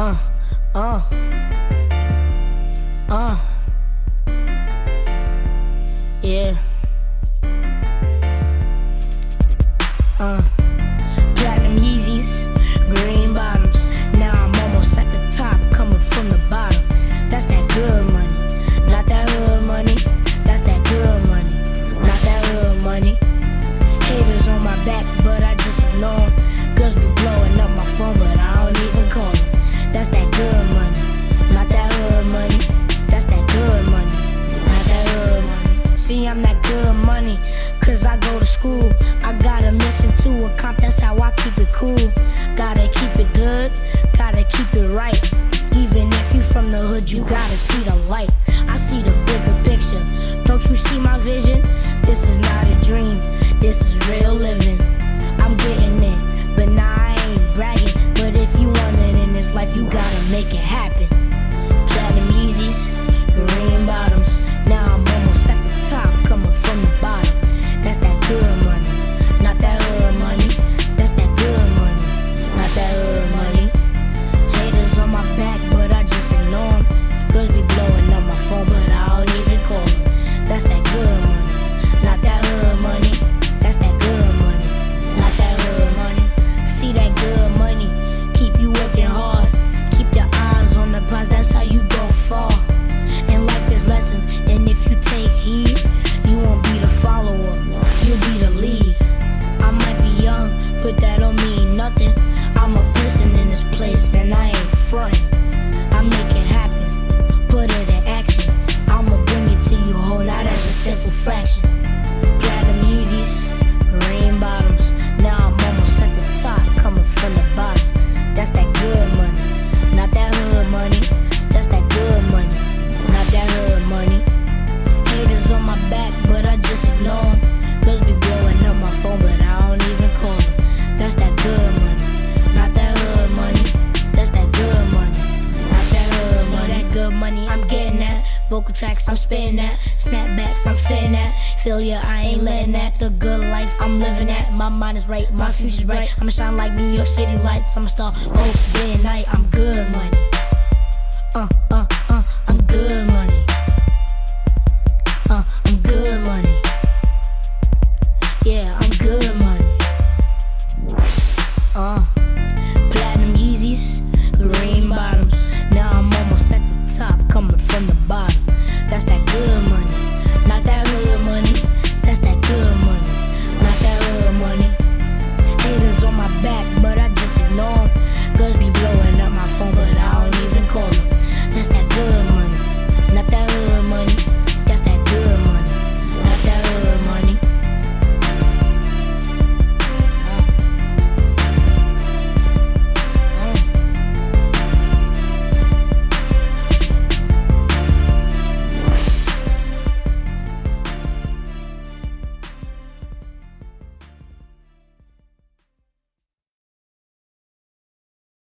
아, 아, 아, yeah. good, you gotta see the light. I see the bigger picture. Don't you see my vision? This is not a dream, this is real living. I'm getting it, but nah, I ain't bragging. But if you want it in this life, you gotta make it happen. Platinum Yeezys, green bottoms. Now simple fraction. Platinum Yeezys, rainbow. Vocal tracks, I'm spitting that. Snapbacks, I'm fitting that. Failure, I ain't letting that. The good life, I'm living that. My mind is right, my future's bright. I'ma shine like New York City lights. I'ma star both day and night. I'm good money.